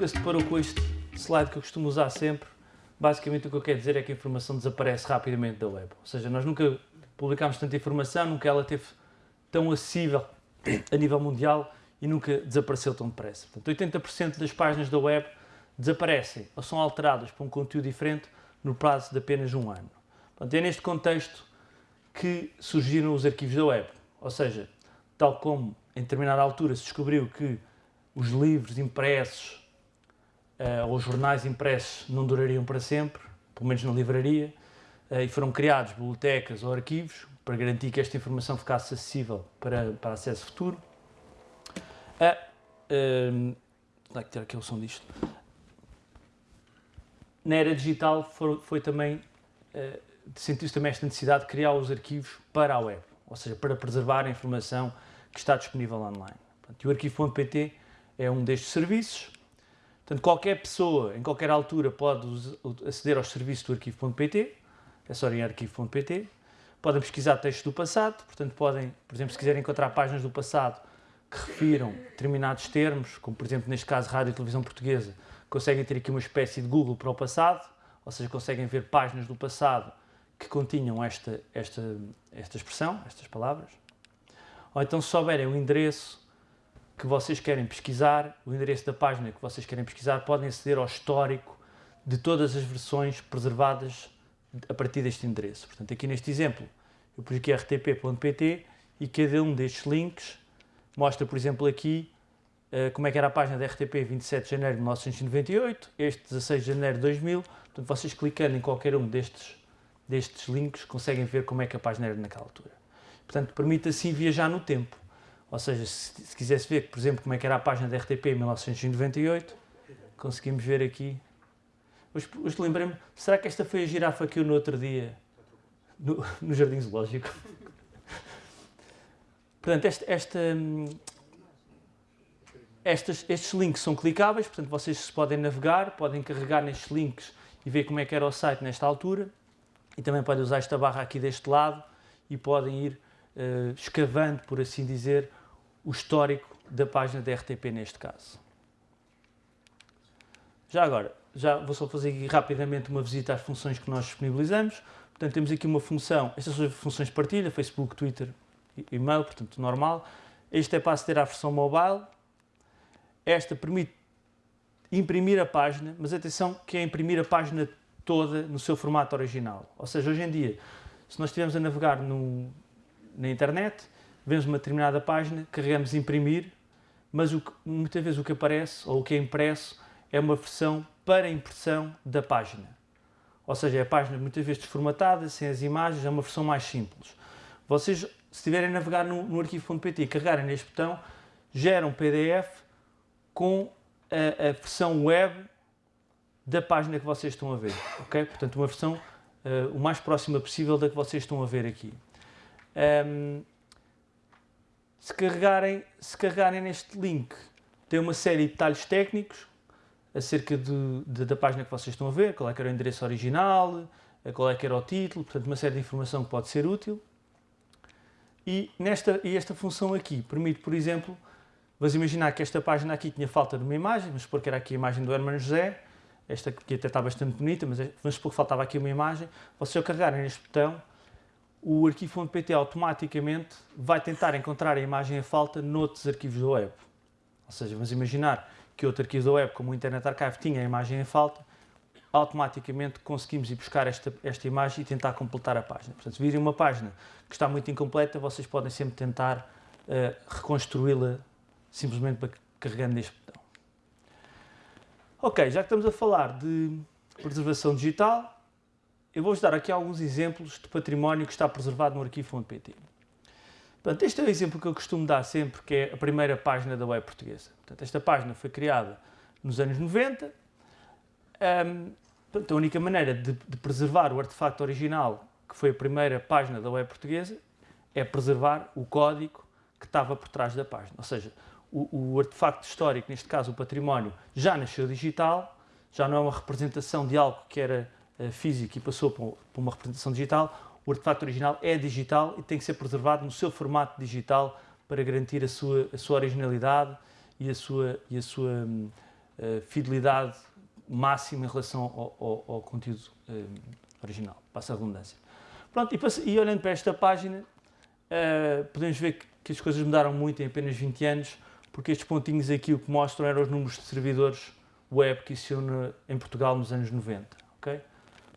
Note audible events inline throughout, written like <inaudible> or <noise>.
nunca se deparou com este slide que eu costumo usar sempre, basicamente o que eu quero dizer é que a informação desaparece rapidamente da web. Ou seja, nós nunca publicámos tanta informação, nunca ela teve tão acessível a nível mundial e nunca desapareceu tão depressa. Portanto, 80% das páginas da web desaparecem ou são alteradas para um conteúdo diferente no prazo de apenas um ano. Portanto, é neste contexto que surgiram os arquivos da web. Ou seja, tal como em determinada altura se descobriu que os livros impressos ou os jornais impressos não durariam para sempre, pelo menos na livraria, uh, e foram criados bibliotecas ou arquivos para garantir que esta informação ficasse acessível para, para acesso futuro. Uh, uh, que ter aqui o som disto. Na era digital foi, foi também, uh, sentiu-se também esta necessidade de criar os arquivos para a web, ou seja, para preservar a informação que está disponível online. Portanto, e o arquivo.pt é um destes serviços. Portanto, qualquer pessoa, em qualquer altura, pode aceder aos serviços do arquivo.pt, é só em arquivo.pt. Podem pesquisar textos do passado, portanto, podem, por exemplo, se quiserem encontrar páginas do passado que refiram determinados termos, como por exemplo, neste caso, Rádio e Televisão Portuguesa, conseguem ter aqui uma espécie de Google para o passado, ou seja, conseguem ver páginas do passado que continham esta, esta, esta expressão, estas palavras. Ou então, se souberem o endereço que vocês querem pesquisar, o endereço da página que vocês querem pesquisar, podem aceder ao histórico de todas as versões preservadas a partir deste endereço. Portanto, aqui neste exemplo, eu pus aqui rtp.pt e cada um destes links mostra, por exemplo, aqui uh, como é que era a página da RTP 27 de janeiro de 1998, este 16 de janeiro de 2000. Portanto, vocês clicando em qualquer um destes, destes links conseguem ver como é que a página era naquela altura. Portanto, permite assim viajar no tempo. Ou seja, se, se quisesse ver, por exemplo, como é que era a página da RTP em 1998, conseguimos ver aqui. Hoje, hoje lembrei-me, será que esta foi a girafa que eu no outro dia, no, no Jardim Zoológico? <laughs> Portanto, esta, esta, estes, estes links são clicáveis, portanto vocês podem navegar, podem carregar nestes links e ver como é que era o site nesta altura e também podem usar esta barra aqui deste lado e podem ir uh, escavando, por assim dizer, o histórico da página da RTP neste caso. Já agora, já vou só fazer aqui rapidamente uma visita às funções que nós disponibilizamos. Portanto, temos aqui uma função, estas são as funções de partilha, Facebook, Twitter, e-mail, portanto normal. Este é para aceder à versão mobile. Esta permite imprimir a página, mas atenção que é imprimir a página toda no seu formato original. Ou seja, hoje em dia, se nós estivermos a navegar no, na internet, vemos uma determinada página, carregamos imprimir, mas o que, muitas vezes o que aparece, ou o que é impresso, é uma versão para impressão da página. Ou seja, é a página muitas vezes desformatada, sem as imagens, é uma versão mais simples. Vocês, se estiverem a navegar no, no arquivo.pt e carregarem neste botão, gera um PDF com a, a, versão web da página que vocês estão a ver, ok? Portanto, uma versão uh, o mais próxima possível da que vocês estão a ver aqui. Um, se carregarem, se carregarem neste link, tem uma série de detalhes técnicos acerca de, de, da página que vocês estão a ver, qual é que era o endereço original, qual é que era o título, portanto uma série de informação que pode ser útil. E, nesta, e esta função aqui permite, por exemplo, vamos imaginar que esta página aqui tinha falta de uma imagem, vamos supor que era aqui a imagem do Hermano José, esta aqui até está bastante bonita, mas é, vamos supor que faltava aqui uma imagem, vocês ao carregarem neste botão, o arquivo.pt automaticamente vai tentar encontrar a imagem a falta noutros arquivos da web. Ou seja, vamos imaginar que outro arquivo da web, como o Internet Archive, tinha a imagem em falta, automaticamente conseguimos ir buscar esta, esta imagem e tentar completar a página. Portanto, se virem uma página que está muito incompleta, vocês podem sempre tentar uh, reconstruí-la simplesmente carregando neste botão. Ok, já que estamos a falar de preservação digital, eu vou-vos dar aqui alguns exemplos de património que está preservado no arquivo.pt. Portanto, este é o exemplo que eu costumo dar sempre, que é a primeira página da web portuguesa. Portanto, esta página foi criada nos anos 90. Um, portanto, a única maneira de, de, preservar o artefacto original, que foi a primeira página da web portuguesa, é preservar o código que estava por trás da página. Ou seja, o, o artefacto histórico, neste caso o património, já nasceu digital, já não é uma representação de algo que era físico e passou por uma representação digital, o artefacto original é digital e tem que ser preservado no seu formato digital para garantir a sua, a sua originalidade e a sua, e a sua uh, uh, fidelidade máxima em relação ao, ao, ao conteúdo uh, original, passa a redundância. Pronto, e, e, olhando para esta página, uh, podemos ver que, que, as coisas mudaram muito em apenas 20 anos, porque estes pontinhos aqui o que mostram eram os números de servidores web que existiam em Portugal nos anos 90.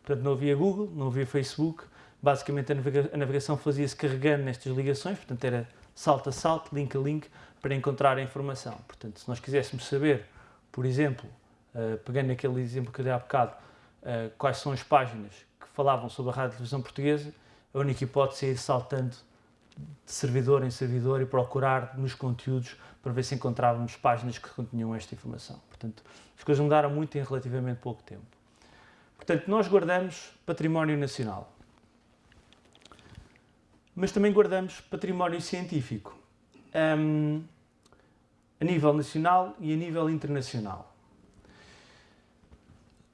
Portanto, não havia Google, não havia Facebook, basicamente a, navega a navegação fazia-se carregando nestas ligações, portanto era salto a salto, link a link, para encontrar a informação. Portanto, se nós quiséssemos saber, por exemplo, uh, pegando aquele exemplo que eu dei há bocado, uh, quais são as páginas que falavam sobre a rádio e televisão portuguesa, a única hipótese é ir saltando de servidor em servidor e procurar nos conteúdos para ver se encontrávamos páginas que continham esta informação. Portanto, as coisas mudaram muito em relativamente pouco tempo. Portanto, nós guardamos património nacional, mas também guardamos património científico, um, a nível nacional e a nível internacional.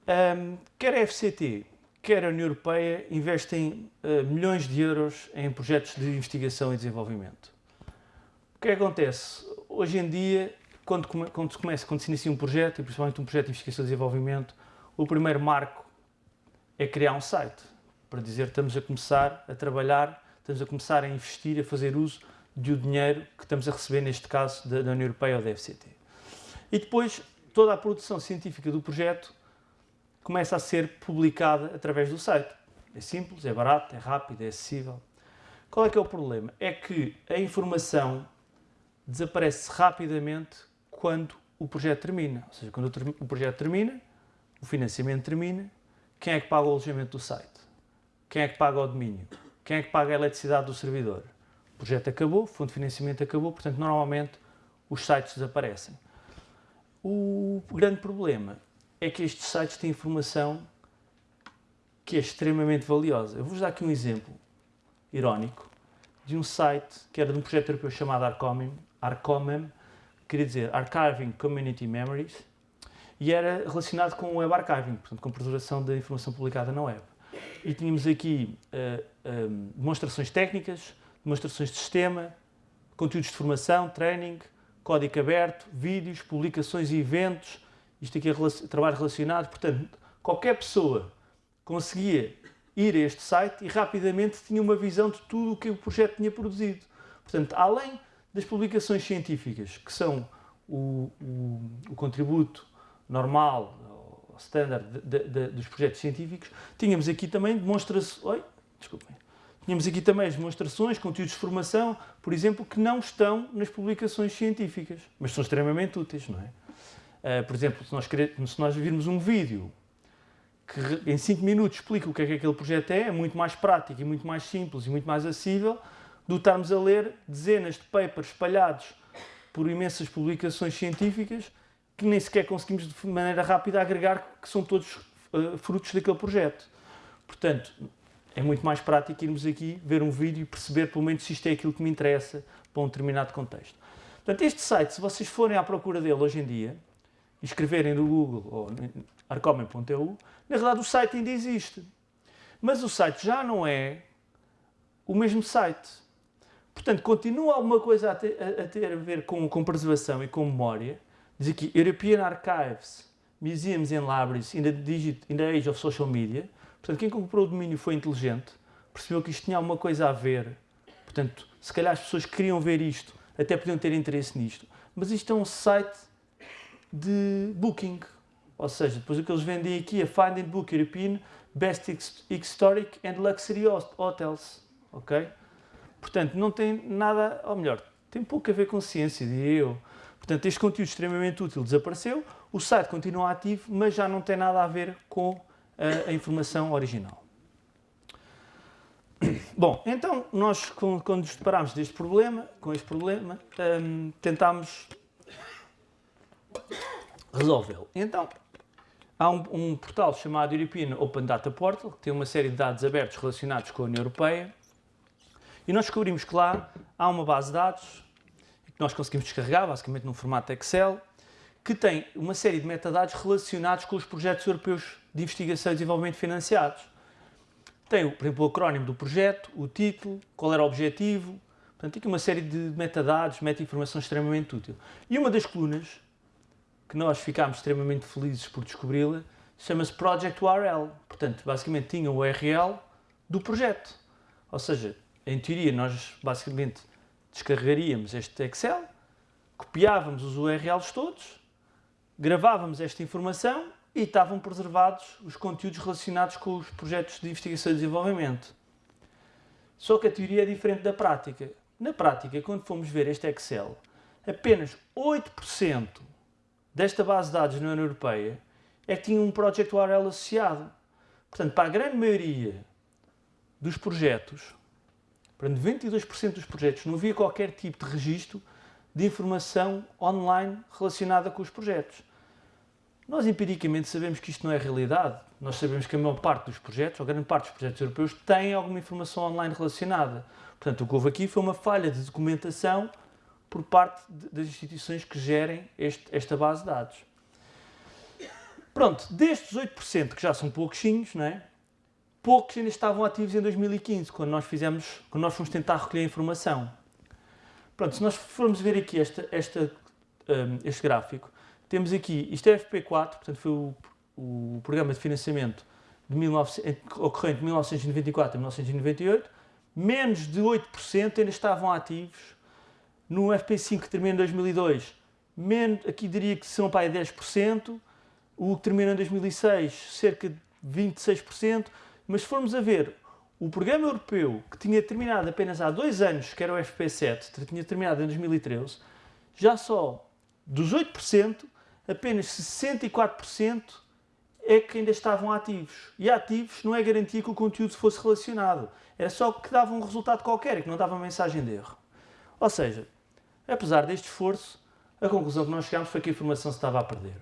Um, quer a FCT, quer a União Europeia investem uh, milhões de euros em projetos de investigação e desenvolvimento. O que, é que acontece? Hoje em dia, quando, quando, se começa, quando se inicia um projeto, e principalmente um projeto de investigação e desenvolvimento, o primeiro marco é criar um site, para dizer estamos a começar a trabalhar, estamos a começar a investir, a fazer uso do dinheiro que estamos a receber, neste caso, da, União Europeia ou da FCT. E depois, toda a produção científica do projeto começa a ser publicada através do site. É simples, é barato, é rápido, é acessível. Qual é que é o problema? É que a informação desaparece rapidamente quando o projeto termina. Ou seja, quando o projeto termina, o financiamento termina, quem é que paga o alojamento do site? Quem é que paga o domínio? Quem é que paga a eletricidade do servidor? O projeto acabou, o fundo de financiamento acabou, portanto, normalmente os sites desaparecem. O grande problema é que estes sites têm informação que é extremamente valiosa. Eu vou-vos dar aqui um exemplo irónico de um site que era de um projeto europeu chamado Arcomem, Arcomem queria dizer Archiving Community Memories, e era relacionado com o web archiving, portanto, com preservação da informação publicada na web. E tínhamos aqui uh, demonstrações técnicas, demonstrações de sistema, conteúdos de formação, training, código aberto, vídeos, publicações e eventos, isto aqui é trabalho relacionado, portanto, qualquer pessoa conseguia ir a este site e rapidamente tinha uma visão de tudo o que o projeto tinha produzido. Portanto, além das publicações científicas, que são o, o, o contributo normal, standard de, de, dos projetos científicos, tínhamos aqui também demonstrações, oi, desculpem, tínhamos aqui também as demonstrações, conteúdos de formação, por exemplo, que não estão nas publicações científicas, mas são extremamente úteis, não é? Uh, por exemplo, se nós, se nós virmos um vídeo que em 5 minutos explica o que é que aquele projeto é, é muito mais prático e muito mais simples e muito mais acessível do estarmos a ler dezenas de papers espalhados por imensas publicações científicas que nem sequer conseguimos de maneira rápida agregar que são todos uh, frutos daquele projeto. Portanto, é muito mais prático irmos aqui ver um vídeo e perceber pelo menos se isto é aquilo que me interessa para um determinado contexto. Portanto, este site, se vocês forem à procura dele hoje em dia, e escreverem no Google ou arcomen.eu, na verdade o site ainda existe. Mas o site já não é o mesmo site. Portanto, continua alguma coisa a ter a, ter a ver com, com, preservação e com memória. Diz aqui, European Archives, Museums and Libraries in the, digit, in the Age of Social Media. Portanto, quem comprou o domínio foi inteligente, percebeu que isto tinha alguma coisa a ver. Portanto, se calhar as pessoas que queriam ver isto até podiam ter interesse nisto. Mas isto é um site de booking. Ou seja, depois o que eles vendem aqui é Find and Book European Best Historic and Luxury Hotels. Ok? Portanto, não tem nada, ou melhor, tem pouco a ver com ciência, diria eu. Portanto, este conteúdo extremamente útil desapareceu, o site continua ativo, mas já não tem nada a ver com a, a informação original. <coughs> Bom, então nós, quando nos deparámos deste problema, com este problema, um, tentámos resolvê-lo. Então, há um, um, portal chamado European Open Data Portal, que tem uma série de dados abertos relacionados com a União Europeia, e nós descobrimos que lá há uma base de dados nós conseguimos descarregar, basicamente num formato Excel, que tem uma série de metadados relacionados com os projetos europeus de investigação e desenvolvimento financiados. Tem, por exemplo, o acrónimo do projeto, o título, qual era o objetivo, portanto, aqui uma série de metadados, meta-informação extremamente útil. E uma das colunas que nós ficámos extremamente felizes por descobri-la, chama-se Project URL. Portanto, basicamente tinha o URL do projeto. Ou seja, em teoria nós basicamente descarregaríamos este Excel, copiávamos os URLs todos, gravávamos esta informação e estavam preservados os conteúdos relacionados com os projetos de investigação e desenvolvimento. Só que a teoria é diferente da prática. Na prática, quando fomos ver este Excel, apenas 8% desta base de dados na União Europeia é que tinha um Project URL associado. Portanto, para a grande maioria dos projetos, para 92% dos projetos, não havia qualquer tipo de registro de informação online relacionada com os projetos. Nós empiricamente sabemos que isto não é realidade. Nós sabemos que a maior parte dos projetos, ou grande parte dos projetos europeus, têm alguma informação online relacionada. Portanto, o que houve aqui foi uma falha de documentação por parte das instituições que gerem este, esta base de dados. Pronto, destes 8%, que já são pouquinhos, não é? Poucos ainda estavam ativos em 2015, quando nós, fizemos, quando nós fomos tentar recolher informação. Pronto, se nós formos ver aqui esta, esta, um, este gráfico, temos aqui, isto é FP4, portanto foi o, o programa de financiamento de 19, ocorrente de 1994 a 1998, menos de 8% ainda estavam ativos. No FP5 que termina em 2002, menos, aqui diria que são para 10%, o que termina em 2006, cerca de 26%, mas se formos a ver o programa europeu, que tinha terminado apenas há dois anos, que era o FP7, tinha terminado em 2013, já só dos 8%, apenas 64% é que ainda estavam ativos. E ativos não é garantia que o conteúdo fosse relacionado. Era só que dava um resultado qualquer e que não dava mensagem de erro. Ou seja, apesar deste esforço, a conclusão que nós chegámos foi que a informação se estava a perder.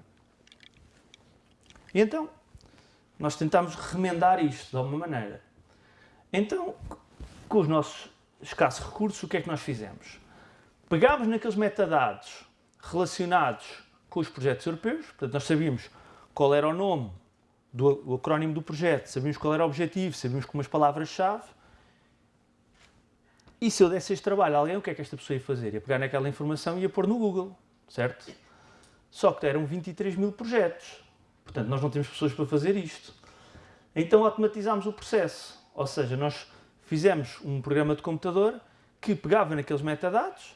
E então, nós tentámos remendar isto de alguma maneira. Então, com os nossos escassos recursos, o que é que nós fizemos? Pegámos naqueles metadados relacionados com os projetos europeus, portanto, nós sabíamos qual era o nome do acrónimo do projeto, sabíamos qual era o objetivo, sabíamos com umas palavras-chave. E se eu desse este trabalho a alguém, o que é que esta pessoa ia fazer? Ia pegar naquela informação e ia pôr no Google, certo? Só que eram 23 mil projetos. Portanto, nós não temos pessoas para fazer isto. Então automatizámos o processo. Ou seja, nós fizemos um programa de computador que pegava naqueles metadados,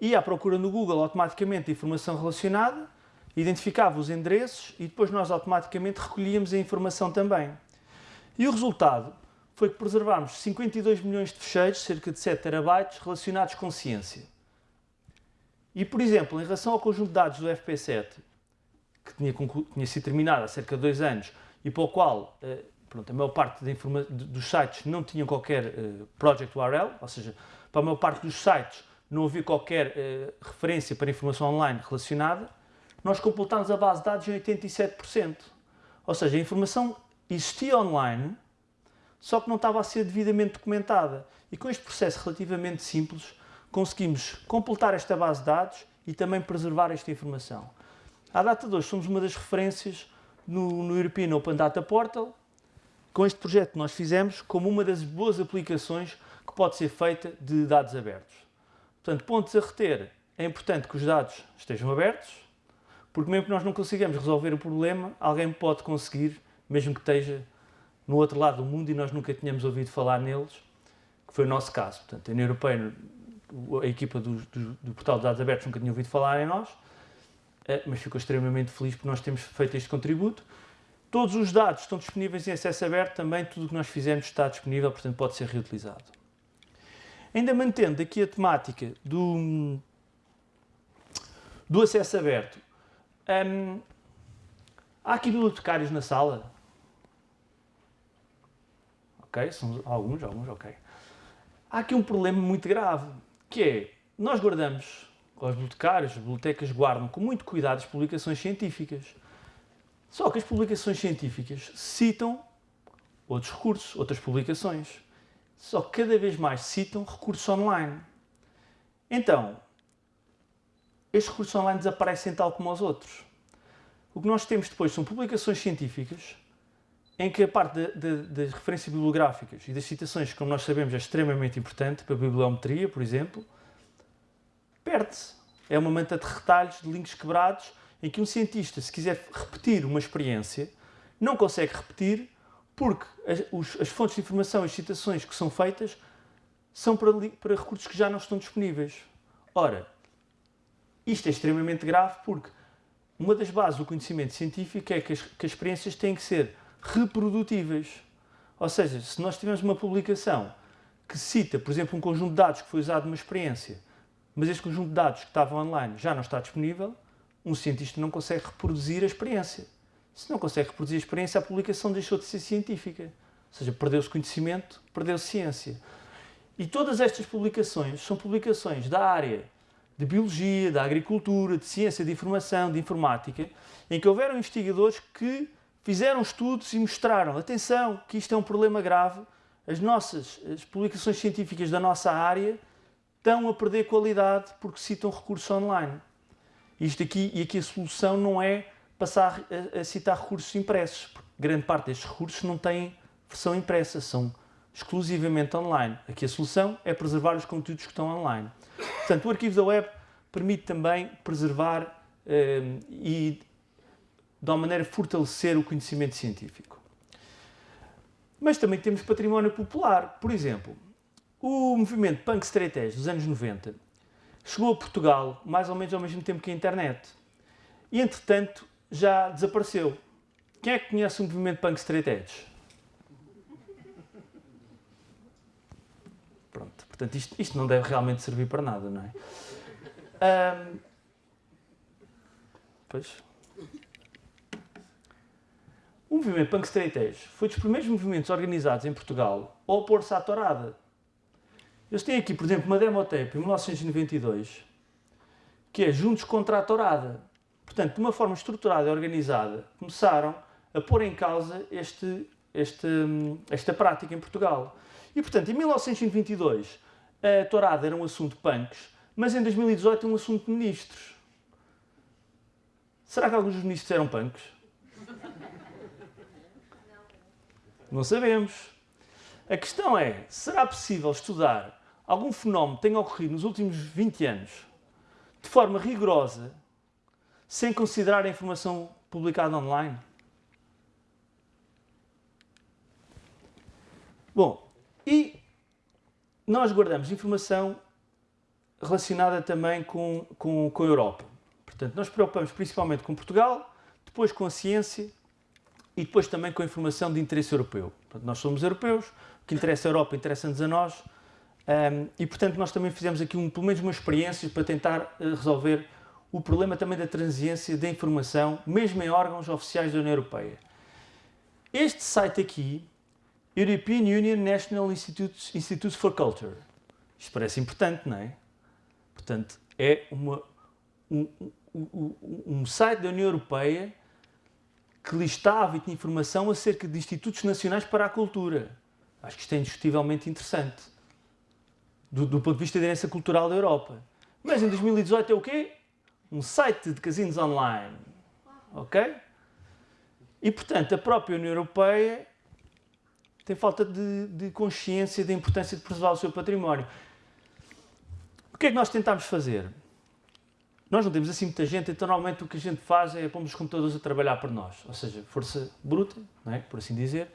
ia à procura no Google automaticamente a informação relacionada, identificava os endereços e depois nós automaticamente recolhíamos a informação também. E o resultado foi que preservámos 52 milhões de fecheiros, cerca de 7 terabytes, relacionados com ciência. E, por exemplo, em relação ao conjunto de dados do FP7, que tinha, tinha sido terminado há cerca de dois anos e para o qual eh, pronto, a maior parte dos sites não tinham qualquer uh, project URL, ou seja, para a maior parte dos sites não havia qualquer uh, referência para informação online relacionada, nós completámos a base de dados em 87%. Ou seja, a informação existia online, só que não estava a ser devidamente documentada. E com este processo relativamente simples, conseguimos completar esta base de dados e também preservar esta informação. À data de hoje, somos uma das referências no, no European Open Data Portal. Com este projeto nós fizemos como uma das boas aplicações que pode ser feita de dados abertos. Portanto, pontos a reter, é importante que os dados estejam abertos, porque mesmo que nós não consigamos resolver o problema, alguém pode conseguir, mesmo que esteja no outro lado do mundo e nós nunca tínhamos ouvido falar neles, que foi o nosso caso. Portanto, a União Europeia, a equipa do, do, do Portal de Dados Abertos nunca tinha ouvido falar em nós, mas ficou extremamente feliz por nós termos feito este contributo. Todos os dados estão disponíveis em acesso aberto, também tudo o que nós fizemos está disponível, portanto pode ser reutilizado. Ainda mantendo aqui a temática do, do acesso aberto, hum, há aqui bibliotecários na sala? Ok, são alguns, alguns, ok. Há aqui um problema muito grave, que é, nós guardamos os bibliotecários, as bibliotecas guardam com muito cuidado as publicações científicas. Só que as publicações científicas citam outros recursos, outras publicações. Só que cada vez mais citam recursos online. Então, estes recursos online desaparecem tal como os outros. O que nós temos depois são publicações científicas em que a parte das referências bibliográficas e das citações, como nós sabemos, é extremamente importante para a bibliometria, por exemplo, perde-se. É uma manta de retalhos, de links quebrados em que um cientista, se quiser repetir uma experiência, não consegue repetir porque as, os, as fontes de informação as citações que são feitas são para, para recursos que já não estão disponíveis. Ora, isto é extremamente grave porque uma das bases do conhecimento científico é que as, que as experiências têm que ser reprodutíveis. Ou seja, se nós tivermos uma publicação que cita, por exemplo, um conjunto de dados que foi usado numa experiência, mas este conjunto de dados que estava online já não está disponível, um cientista não consegue reproduzir a experiência. Se não consegue reproduzir a experiência, a publicação deixou de ser científica. Ou seja, perdeu-se conhecimento, perdeu-se ciência. E todas estas publicações são publicações da área de biologia, da agricultura, de ciência de informação, de informática, em que houveram investigadores que fizeram estudos e mostraram, atenção, que isto é um problema grave, as nossas as publicações científicas da nossa área estão a perder qualidade porque citam recursos online. Isto aqui, e aqui a solução não é passar a, a citar recursos impressos, porque grande parte destes recursos não têm versão impressa, são exclusivamente online. Aqui a solução é preservar os conteúdos que estão online. Portanto, o arquivo da web permite também preservar eh, e, de uma maneira, fortalecer o conhecimento científico. Mas também temos património popular. Por exemplo, o movimento Punk Straight Edge dos anos 90 chegou a Portugal mais ou menos ao mesmo tempo que a internet. E, entretanto, já desapareceu. Quem é que conhece o movimento Punk Straight Edge? Pronto, portanto, isto, isto não deve realmente servir para nada, não é? Um, pois. O movimento Punk Straight Edge foi dos primeiros movimentos organizados em Portugal a opor-se à tourada. Eles têm aqui, por exemplo, uma demotape em 1992 que é Juntos contra a Tourada. Portanto, de uma forma estruturada e organizada, começaram a pôr em causa este, este, esta prática em Portugal. E, portanto, em 1922, a tourada era um assunto de punks, mas em 2018 é um assunto de ministros. Será que alguns dos ministros eram punks? Não sabemos. A questão é, será possível estudar algum fenómeno tenha ocorrido nos últimos 20 anos de forma rigorosa, sem considerar a informação publicada online? Bom, e nós guardamos informação relacionada também com, com, com a Europa. Portanto, nós preocupamos principalmente com Portugal, depois com a ciência e depois também com a informação de interesse europeu. Portanto, nós somos europeus, o que interessa a Europa interessa-nos a nós um, e, portanto, nós também fizemos aqui um, pelo menos uma experiência para tentar uh, resolver o problema também da transiência da informação, mesmo em órgãos oficiais da União Europeia. Este site aqui, European Union National Institutes, Institutes for Culture, isto parece importante, não é? Portanto, é uma, um, um, um site da União Europeia que listava e tinha informação acerca de institutos nacionais para a cultura. Acho que isto é indiscutivelmente interessante, do, do ponto de vista da herança cultural da Europa. Mas em 2018 é o quê? Um site de casinos online. Ok? E, portanto, a própria União Europeia tem falta de, de consciência da importância de preservar o seu património. O que é que nós tentámos fazer? Nós não temos assim muita gente, então normalmente o que a gente faz é pôr os computadores a trabalhar por nós, ou seja, força bruta, não é? por assim dizer.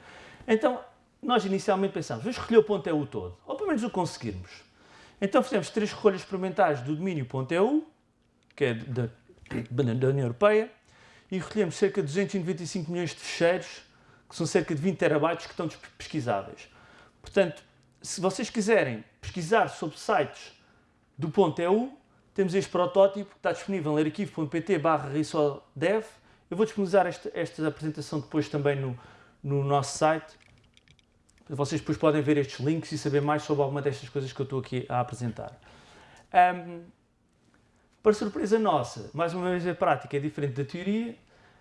Então, nós inicialmente pensámos, vamos recolher o ponto .eu todo, ou pelo menos o conseguirmos. Então fizemos três recolhas experimentais do domínio .eu, que é da, da União Europeia, e recolhemos cerca de 295 milhões de fecheiros, que são cerca de 20 terabytes que estão pesquisáveis. Portanto, se vocês quiserem pesquisar sobre sites do .eu, temos este protótipo que está disponível em arquivo.pt barra. Eu vou disponibilizar esta, esta apresentação depois também no, no nosso site. Vocês depois podem ver estes links e saber mais sobre alguma destas coisas que eu estou aqui a apresentar. Um, para surpresa nossa, mais uma vez a prática é diferente da teoria.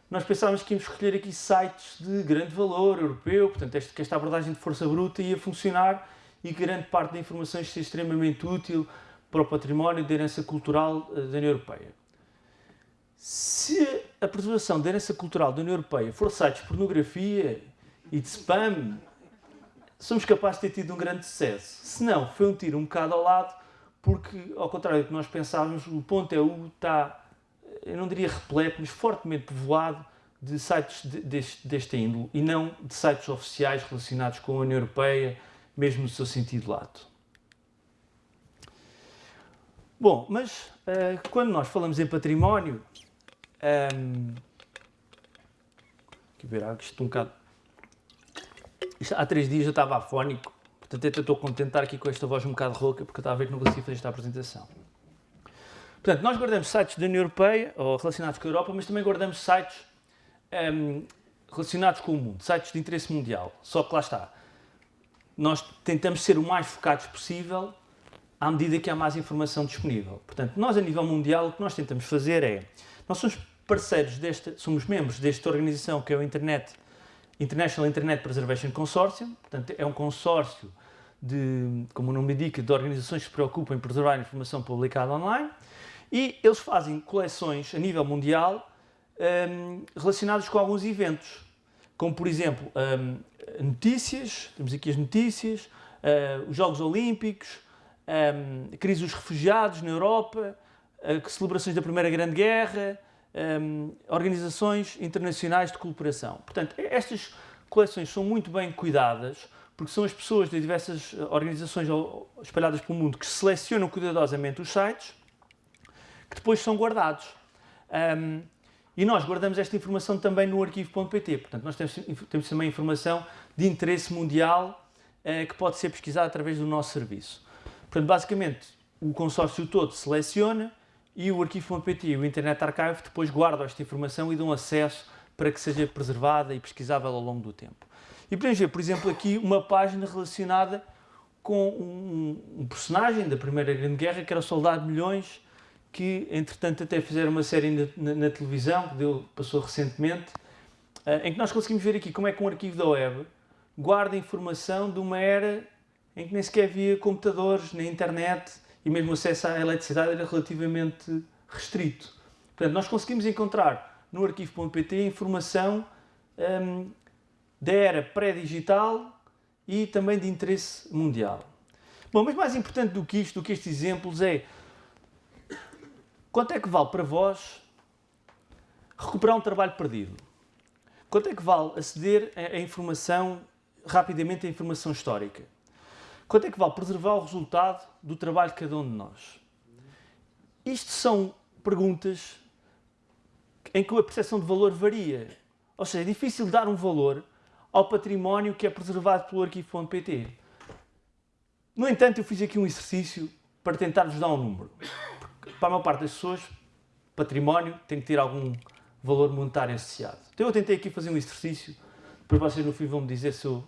Nós pensávamos que íamos escolher aqui sites de grande valor europeu, portanto este, que esta abordagem de força bruta ia funcionar e grande parte da informação ia ser extremamente útil para o património de herança cultural eh, da União Europeia. Se a preservação da herança cultural da União Europeia for sites de pornografia e de spam, somos capazes de ter tido um grande sucesso. Se não, foi um tiro um bocado ao lado, porque, ao contrário do que nós pensávamos, o ponto EU está eu não diria repleto, mas fortemente povoado de sites de, deste, desta e não de sites oficiais relacionados com a União Europeia, mesmo no seu sentido lato. Bom, mas uh, quando nós falamos em património, um, ehm, aqui ver, isto um bocado. Há três dias eu estava afónico, portanto estou contente aqui com esta voz um bocado rouca, porque eu estava a ver que não conseguia fazer esta apresentação. Portanto, nós guardamos sites da União Europeia, ou relacionados com a Europa, mas também guardamos sites um, ehm, relacionados com o mundo, sites de interesse mundial. Só que lá está, nós tentamos ser o mais focados possível à medida que há mais informação disponível. Portanto, nós a nível mundial o que nós tentamos fazer é, nós somos parceiros desta, somos membros desta organização que é o Internet, International Internet Preservation Consortium, portanto é um consórcio de, como o nome indica, de organizações que se preocupam em preservar a informação publicada online e eles fazem coleções a nível mundial um, relacionadas com alguns eventos, como por exemplo um, notícias, temos aqui as notícias, uh, os Jogos Olímpicos, um, a crise dos refugiados na Europa, uh, celebrações da Primeira Grande Guerra, um, organizações internacionais de cooperação. Portanto, estas coleções são muito bem cuidadas, porque são as pessoas de diversas organizações espalhadas pelo mundo que selecionam cuidadosamente os sites, que depois são guardados. Um, e nós guardamos esta informação também no arquivo.pt. Portanto, nós temos, temos também informação de interesse mundial uh, que pode ser pesquisada através do nosso serviço. Portanto, basicamente, o consórcio todo seleciona e o arquivo.pt e o Internet Archive depois guardam esta informação e dão acesso para que seja preservada e pesquisável ao longo do tempo. E podemos ver, por exemplo, aqui uma página relacionada com um, um personagem da Primeira Grande Guerra, que era o Soldado Milhões, que entretanto até fizeram uma série na, na, na televisão, que deu, passou recentemente, uh, em que nós conseguimos ver aqui como é que um arquivo da web guarda informação de uma era em que nem sequer havia computadores, nem internet e mesmo o acesso à eletricidade era relativamente restrito. Portanto, nós conseguimos encontrar no arquivo.pt informação um, da era pré-digital e também de interesse mundial. Bom, mas mais importante do que isto, do que estes exemplos, é quanto é que vale para vós recuperar um trabalho perdido? Quanto é que vale aceder a informação, rapidamente, a informação histórica? Quanto é que vale preservar o resultado do trabalho de cada um de nós? Isto são perguntas em que a percepção de valor varia. Ou seja, é difícil dar um valor ao património que é preservado pelo arquivo.pt. No entanto, eu fiz aqui um exercício para tentar-vos dar um número. Porque, para a maior parte das pessoas, património tem que ter algum valor monetário associado. Então eu tentei aqui fazer um exercício, depois vocês no fim vão me dizer se eu,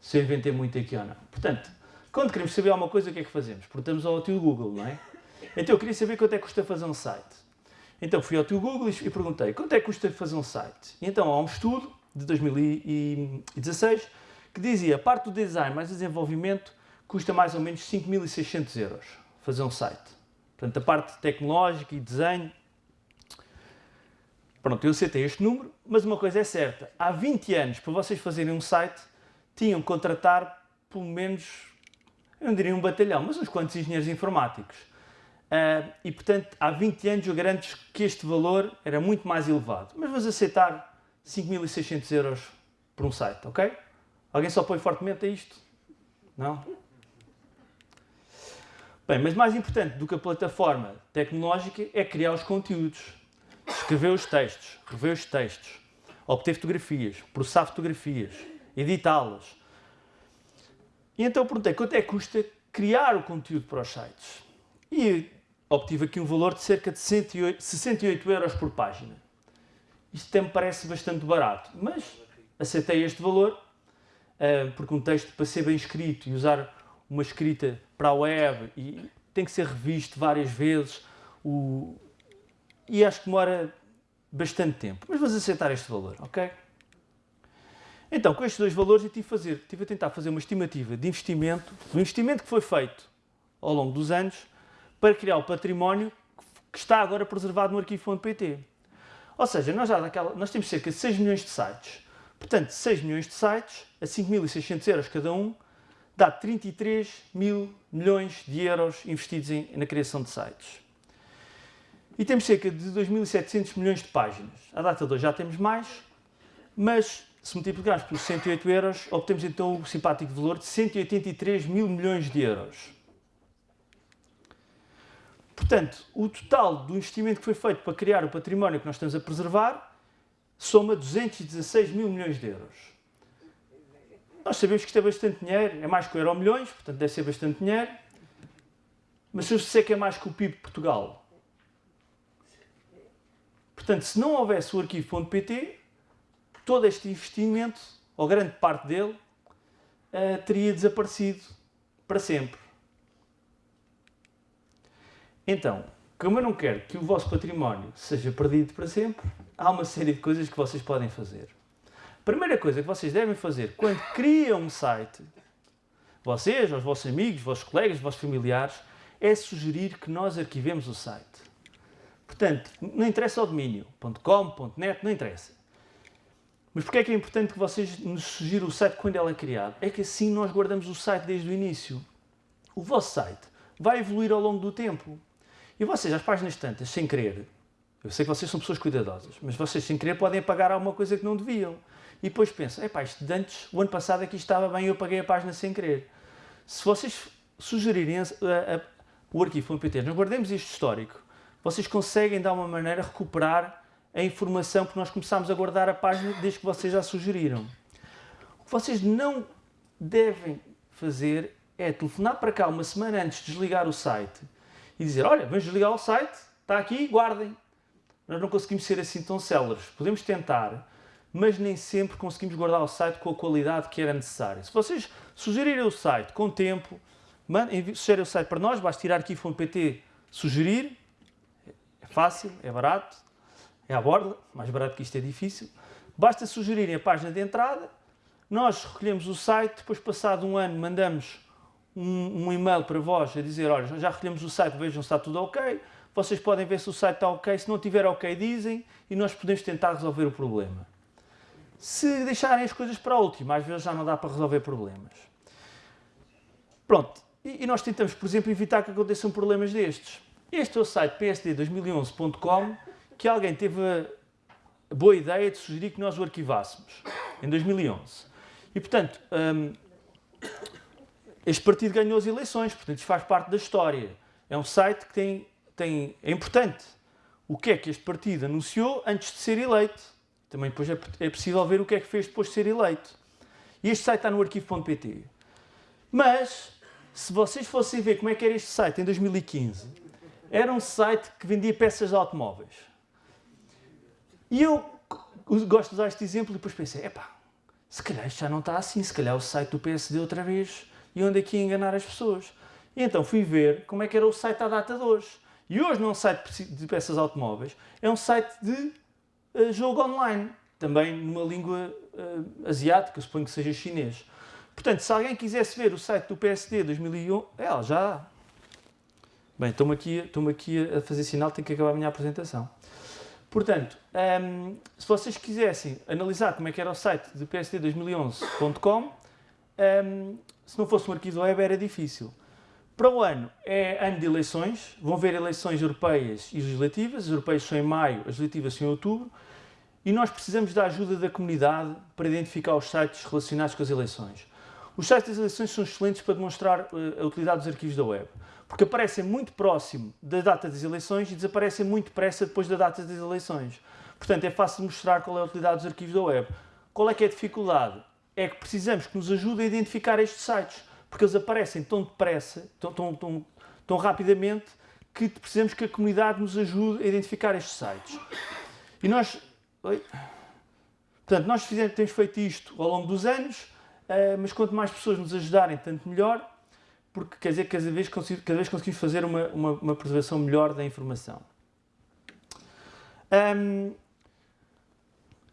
se eu inventei muito aqui ou não. Portanto, quando queremos saber alguma coisa, o que é que fazemos? Perguntamos ao tio Google, não é? Então eu queria saber quanto é que custa fazer um site. Então fui ao tio Google e perguntei quanto é que custa fazer um site. E então há um estudo de 2016 que dizia parte do design mais desenvolvimento custa mais ou menos 5.600 euros fazer um site. Portanto, a parte tecnológica e desenho. Pronto, eu aceitei este número, mas uma coisa é certa: há 20 anos, para vocês fazerem um site, tinham que contratar pelo menos eu não diria um batalhão, mas uns quantos engenheiros informáticos. Uh, e, portanto, há 20 anos eu garanto que este valor era muito mais elevado. Mas vamos aceitar 5.600 euros por um site, ok? Alguém só põe fortemente a isto? Não? Bem, mas mais importante do que a plataforma tecnológica é criar os conteúdos, escrever os textos, rever os textos, obter fotografias, processar fotografias, editá-las, e então perguntei quanto é que custa criar o conteúdo para os sites. E obtive aqui um valor de cerca de 108, 68 euros por página. Isto até me parece bastante barato, mas aceitei este valor, eh, porque um texto para ser bem escrito e usar uma escrita para a web e tem que ser revisto várias vezes o... e acho que demora bastante tempo. Mas vamos aceitar este valor, ok? Então, com estes dois valores, eu tive, fazer, tive a tentar fazer uma estimativa de investimento, do investimento que foi feito ao longo dos anos, para criar o património que está agora preservado no arquivo.pt. Ou seja, nós, já daquela, nós temos cerca de 6 milhões de sites. Portanto, 6 milhões de sites, a 5.600 euros cada um, dá 33 mil milhões de euros investidos em, na criação de sites. E temos cerca de 2.700 milhões de páginas. À data de hoje já temos mais, mas se multiplicarmos por 108 euros, obtemos então o simpático valor de 183 mil milhões de euros. Portanto, o total do investimento que foi feito para criar o património que nós estamos a preservar soma 216 mil milhões de euros. Nós sabemos que isto é bastante dinheiro, é mais que o euro milhões, portanto deve ser bastante dinheiro. Mas se eu disser que é mais que o PIB de Portugal, Portanto, se não houvesse o arquivo.pt, todo este investimento, ou grande parte dele, uh, teria desaparecido para sempre. Então, como eu não quero que o vosso património seja perdido para sempre, há uma série de coisas que vocês podem fazer. A primeira coisa que vocês devem fazer quando criam um site, vocês, os vossos amigos, os vossos colegas, os vossos familiares, é sugerir que nós arquivemos o site. Portanto, não interessa o domínio, .com, .net, não interessa. Mas porquê é que é importante que vocês nos sugiram o site quando ele é criado? É que assim nós guardamos o site desde o início. O vosso site vai evoluir ao longo do tempo. E vocês, às páginas tantas, sem querer, eu sei que vocês são pessoas cuidadosas, mas vocês sem querer podem apagar alguma coisa que não deviam. E depois pensam, epá, isto de antes, o ano passado aqui estava bem e eu apaguei a página sem querer. Se vocês sugerirem a, a, o arquivo.pt, nós guardemos isto histórico, vocês conseguem, de alguma maneira, recuperar a informação que nós começámos a guardar a página desde que vocês já sugeriram. O que vocês não devem fazer é telefonar para cá uma semana antes de desligar o site e dizer, olha, vamos desligar o site, está aqui, guardem. Nós não conseguimos ser assim tão céleres. Podemos tentar, mas nem sempre conseguimos guardar o site com a qualidade que era necessária. Se vocês sugerirem o site com tempo, sugerem o site para nós, basta tirar aqui .pt, sugerir, fácil, é barato, é à borda, mais barato que isto é difícil. Basta sugerirem a página de entrada, nós recolhemos o site, depois passado um ano mandamos um, um e-mail para vós a dizer, olha, já recolhemos o site, vejam se está tudo ok, vocês podem ver se o site está ok, se não tiver ok dizem e nós podemos tentar resolver o problema. Se deixarem as coisas para a última, às vezes já não dá para resolver problemas. Pronto, e, e nós tentamos, por exemplo, evitar que aconteçam problemas destes. Este é o site psd2011.com que alguém teve a boa ideia de sugerir que nós o arquivássemos em 2011. E, portanto, um, este partido ganhou as eleições, portanto, isto faz parte da história. É um site que tem, tem, é importante. O que é que este partido anunciou antes de ser eleito? Também depois é, é possível ver o que é que fez depois de ser eleito. E este site está no arquivo.pt. Mas, se vocês fossem ver como é que era este site em 2015, era um site que vendia peças de automóveis. E eu gosto de usar este exemplo e depois pensei, epá, se calhar isto já não está assim, se calhar o site do PSD outra vez e onde aqui enganar as pessoas. E então fui ver como é que era o site à data de hoje. E hoje não é um site de peças automóveis, é um site de uh, jogo online, também numa língua uh, asiática, suponho que seja chinês. Portanto, se alguém quisesse ver o site do PSD 2001, é, já Bem, estou-me aqui, aqui a fazer sinal, tenho que acabar a minha apresentação. Portanto, um, ehm, se vocês quisessem analisar como é que era o site de psd2011.com, um, ehm, se não fosse um arquivo web era difícil. Para o ano é ano de eleições, vão haver eleições europeias e legislativas, as europeias são em maio, as legislativas são em outubro, e nós precisamos da ajuda da comunidade para identificar os sites relacionados com as eleições. Os sites das eleições são excelentes para demonstrar uh, a utilidade dos arquivos da web porque aparecem muito próximo da data das eleições e desaparecem muito depressa depois da data das eleições. Portanto, é fácil mostrar qual é a utilidade dos arquivos da web. Qual é que é a dificuldade? É que precisamos que nos ajude a identificar estes sites, porque eles aparecem tão depressa, tão, tão, tão, tão rapidamente, que precisamos que a comunidade nos ajude a identificar estes sites. E nós... Oi? Portanto, nós fizemos, temos feito isto ao longo dos anos, eh, mas quanto mais pessoas nos ajudarem, tanto melhor porque quer dizer que cada vez, cada vez conseguimos fazer uma, uma, uma preservação melhor da informação. Um,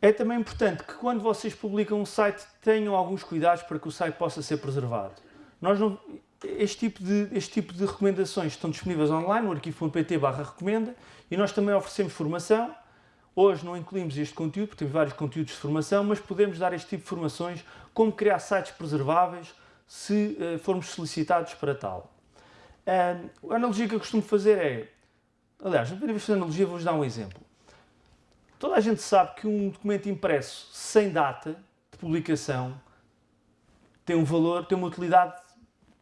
é também importante que quando vocês publicam um site tenham alguns cuidados para que o site possa ser preservado. Nós não, este, tipo de, este tipo de recomendações estão disponíveis online no arquivo.pt recomenda e nós também oferecemos formação. Hoje não incluímos este conteúdo, porque temos vários conteúdos de formação, mas podemos dar este tipo de formações, como criar sites preserváveis, se uh, formos solicitados para tal. A analogia que eu costumo fazer é, aliás, na primeira vez fazer analogia, vou-vos dar um exemplo. Toda a gente sabe que um documento impresso sem data de publicação tem um valor, tem uma utilidade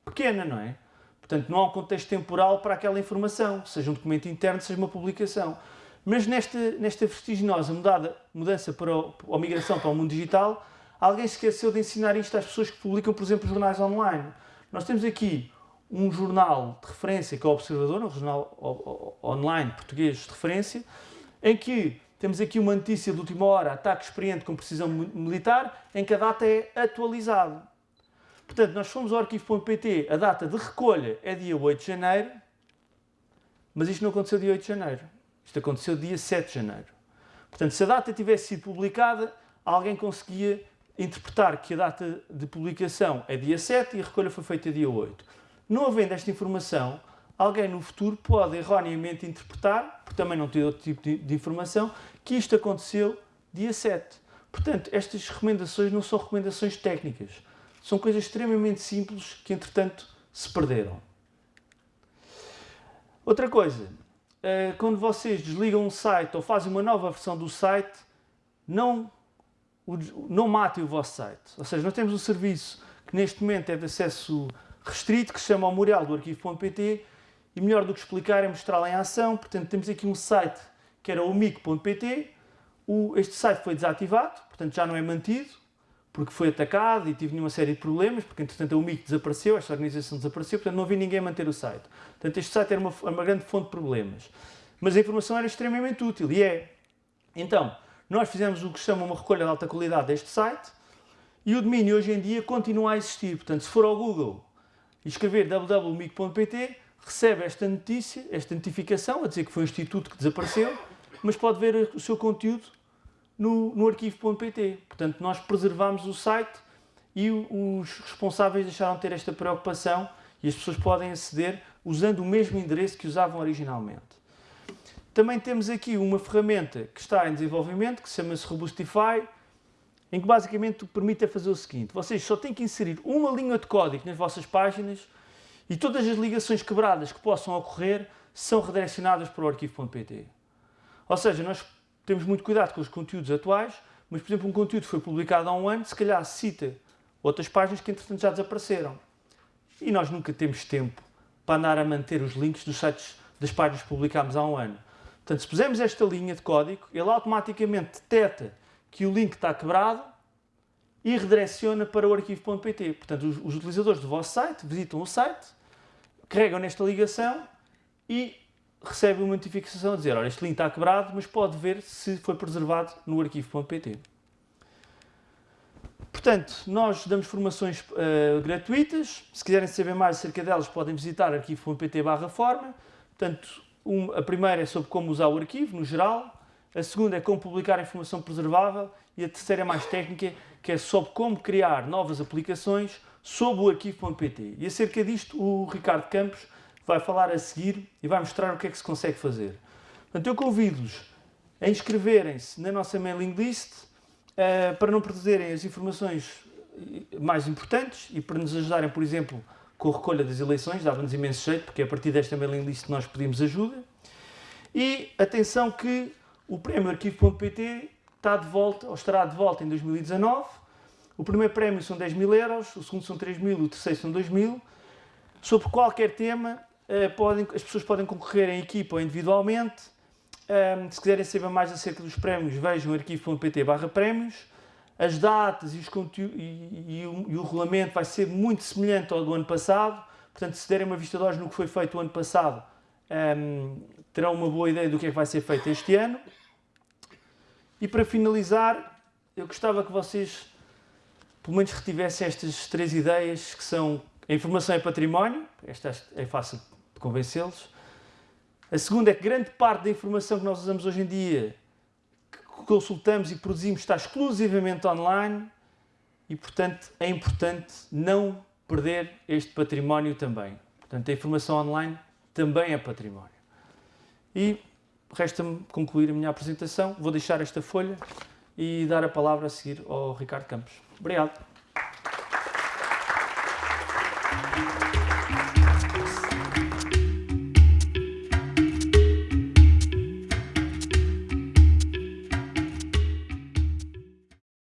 pequena, não é? Portanto, não há um contexto temporal para aquela informação, seja um documento interno, seja uma publicação. Mas nesta, nesta vertiginosa mudada, mudança para o, a migração para o mundo digital, alguém esqueceu de ensinar isto às pessoas que publicam, por exemplo, jornais online. Nós temos aqui um jornal de referência, que é o Observador, um jornal online português de referência, em que temos aqui uma notícia de última hora, ataque experiente com precisão militar, em que a data é atualizada. Portanto, nós fomos ao arquivo.pt, a data de recolha é dia 8 de janeiro, mas isto não aconteceu dia 8 de janeiro. Isto aconteceu dia 7 de janeiro. Portanto, se a data tivesse sido publicada, alguém conseguia interpretar que a data de publicação é dia 7 e a recolha foi feita dia 8. Não havendo esta informação, alguém no futuro pode erroneamente interpretar, porque também não tem outro tipo de, de informação, que isto aconteceu dia 7. Portanto, estas recomendações não são recomendações técnicas são coisas extremamente simples que, entretanto, se perderam. Outra coisa, eh, quando vocês desligam um site ou fazem uma nova versão do site, não, não matem o vosso site. Ou seja, nós temos um serviço que neste momento é de acesso restrito, que se chama o Memorial do Arquivo.pt e melhor do que explicar é mostrá-lo em ação. Portanto, temos aqui um site que era o mic.pt, este site foi desativado, portanto já não é mantido, porque foi atacado e tive uma série de problemas, porque entretanto o MIC desapareceu, esta organização desapareceu, portanto não havia ninguém manter o site. Portanto este site era uma, uma grande fonte de problemas. Mas a informação era extremamente útil e é. Então, nós fizemos o que chama uma recolha de alta qualidade deste site e o domínio hoje em dia continua a existir. Portanto, se for ao Google e escrever www.mic.pt, recebe esta notícia, esta notificação, a dizer que foi um instituto que desapareceu, mas pode ver o seu conteúdo no, no arquivo.pt. Portanto, nós preservamos o site e os responsáveis deixaram de ter esta preocupação e as pessoas podem aceder usando o mesmo endereço que usavam originalmente. Também temos aqui uma ferramenta que está em desenvolvimento, que se chama-se Robustify, em que basicamente permite fazer o seguinte, vocês só têm que inserir uma linha de código nas vossas páginas e todas as ligações quebradas que possam ocorrer são redirecionadas para o arquivo.pt. Ou seja, nós temos muito cuidado com os conteúdos atuais, mas, por exemplo, um conteúdo que foi publicado há um ano, se calhar cita outras páginas que, entretanto, já desapareceram. E nós nunca temos tempo para andar a manter os links dos sites das páginas que publicámos há um ano. Portanto, se pusermos esta linha de código, ele automaticamente detecta que o link está quebrado e redireciona para o arquivo.pt. Portanto, os, utilizadores do vosso site visitam o site, carregam nesta ligação e recebe uma notificação a dizer, olha, este link está quebrado, mas pode ver se foi preservado no arquivo.pt. Portanto, nós damos formações uh, gratuitas. Se quiserem saber mais acerca delas, podem visitar arquivo.pt forma. Portanto, um, a primeira é sobre como usar o arquivo, no geral. A segunda é como publicar informação preservável. E a terceira é mais técnica, que é sobre como criar novas aplicações sob o arquivo.pt. E acerca disto, o Ricardo Campos vai falar a seguir e vai mostrar o que é que se consegue fazer. Portanto, eu convido-os a inscreverem-se na nossa mailing list uh, para não perderem as informações mais importantes e para nos ajudarem, por exemplo, com a recolha das eleições, dava-nos imenso jeito, porque a partir desta mailing list nós pedimos ajuda. E atenção que o prémio arquivo.pt está de volta, ou estará de volta em 2019. O primeiro prémio são 10 mil euros, o segundo são 3 mil, o terceiro são 2 mil. Sobre qualquer tema, eh, podem, as pessoas podem concorrer em equipa ou individualmente. Se quiserem saber mais acerca dos prémios, vejam arquivo.pt barra prémios. As datas e, os e, e, o, e, o, regulamento vai ser muito semelhante ao do ano passado. Portanto, se derem uma vista de olhos no que foi feito o ano passado, um, terão uma boa ideia do que é que vai ser feito este ano. E para finalizar, eu gostava que vocês pelo menos retivessem estas três ideias que são a informação é património, esta é fácil convencê-los. A segunda é que grande parte da informação que nós usamos hoje em dia, consultamos e produzimos, está exclusivamente online e, portanto, é importante não perder este património também. Portanto, a informação online também é património. E resta-me concluir a minha apresentação. Vou deixar esta folha e dar a palavra a seguir ao Ricardo Campos. Obrigado.